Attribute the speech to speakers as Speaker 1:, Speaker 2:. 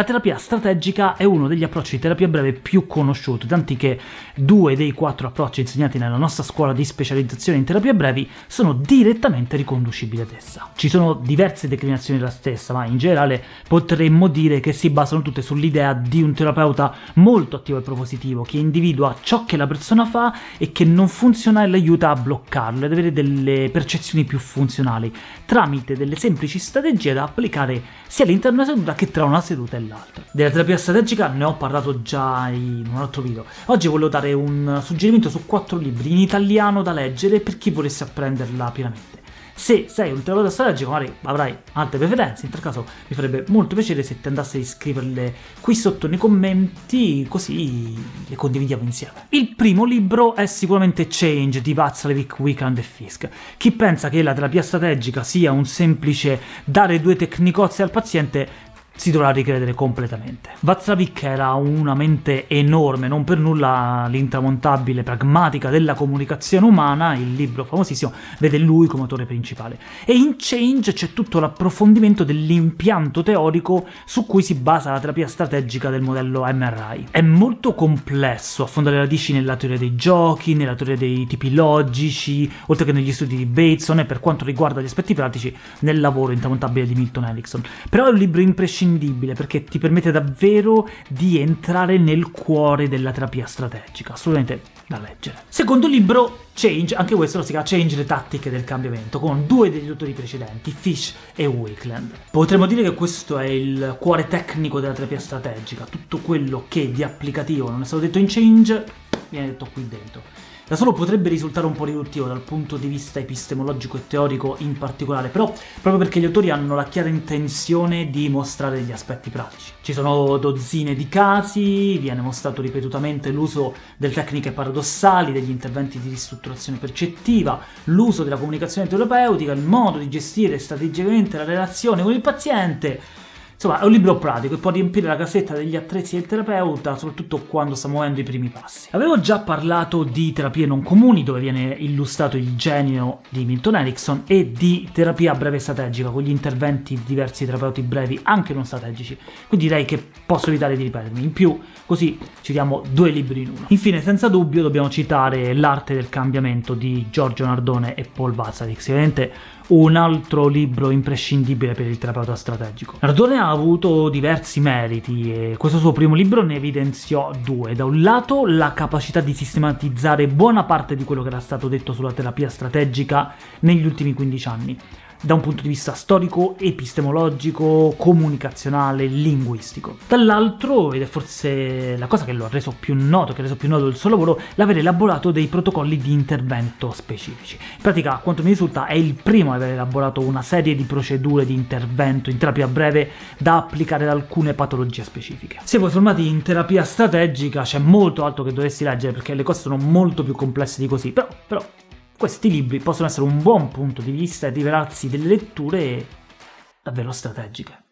Speaker 1: La terapia strategica è uno degli approcci di terapia breve più conosciuti, tanti che due dei quattro approcci insegnati nella nostra scuola di specializzazione in terapie brevi sono direttamente riconducibili ad essa. Ci sono diverse declinazioni della stessa, ma in generale potremmo dire che si basano tutte sull'idea di un terapeuta molto attivo e propositivo, che individua ciò che la persona fa e che non funziona e l'aiuta a bloccarlo, ad avere delle percezioni più funzionali, tramite delle semplici strategie da applicare sia all'interno della seduta che tra una seduta e l'altra. Della terapia strategica ne ho parlato già in un altro video. Oggi volevo dare un suggerimento su quattro libri in italiano da leggere per chi volesse apprenderla pienamente. Se sei un terapeuta strategico magari avrai altre preferenze, in tal caso mi farebbe molto piacere se ti andasse a iscriverle qui sotto nei commenti, così le condividiamo insieme. Il primo libro è sicuramente Change di Václavic Wickland e Fisk. Chi pensa che la terapia strategica sia un semplice dare due tecnicozze al paziente si dovrà ricredere completamente. Václavic era una mente enorme, non per nulla l'intramontabile pragmatica della comunicazione umana, il libro famosissimo, vede lui come autore principale. E in Change c'è tutto l'approfondimento dell'impianto teorico su cui si basa la terapia strategica del modello MRI. È molto complesso, affonda le radici nella teoria dei giochi, nella teoria dei tipi logici, oltre che negli studi di Bateson e per quanto riguarda gli aspetti pratici nel lavoro intramontabile di Milton Erickson. Però è un libro imprescindibile imprescindibile perché ti permette davvero di entrare nel cuore della terapia strategica, assolutamente da leggere. Secondo libro, Change, anche questo si chiama Change le tattiche del cambiamento, con due degli autori precedenti, Fish e Wakeland. Potremmo dire che questo è il cuore tecnico della terapia strategica, tutto quello che di applicativo non è stato detto in Change viene detto qui dentro. Da solo potrebbe risultare un po' riduttivo dal punto di vista epistemologico e teorico in particolare, però proprio perché gli autori hanno la chiara intenzione di mostrare degli aspetti pratici. Ci sono dozzine di casi, viene mostrato ripetutamente l'uso delle tecniche paradossali, degli interventi di ristrutturazione percettiva, l'uso della comunicazione terapeutica, il modo di gestire strategicamente la relazione con il paziente, Insomma, è un libro pratico e può riempire la cassetta degli attrezzi del terapeuta, soprattutto quando sta muovendo i primi passi. Avevo già parlato di terapie non comuni, dove viene illustrato il genio di Milton Erickson, e di terapia breve strategica, con gli interventi di diversi terapeuti brevi, anche non strategici, quindi direi che posso evitare di ripetermi. In più, così citiamo due libri in uno. Infine, senza dubbio, dobbiamo citare L'arte del cambiamento di Giorgio Nardone e Paul Vazarik, ovviamente un altro libro imprescindibile per il terapeuta strategico. Nardone ha avuto diversi meriti e questo suo primo libro ne evidenziò due. Da un lato la capacità di sistematizzare buona parte di quello che era stato detto sulla terapia strategica negli ultimi 15 anni, da un punto di vista storico, epistemologico, comunicazionale, linguistico. Dall'altro, ed è forse la cosa che lo ha reso più noto, che ha reso più noto il suo lavoro, l'aver elaborato dei protocolli di intervento specifici. In pratica, a quanto mi risulta, è il primo ad aver elaborato una serie di procedure di intervento in terapia breve da applicare ad alcune patologie specifiche. Se voi formati in terapia strategica c'è molto altro che dovresti leggere perché le cose sono molto più complesse di così, però, però questi libri possono essere un buon punto di vista e rivelarsi delle letture davvero strategiche.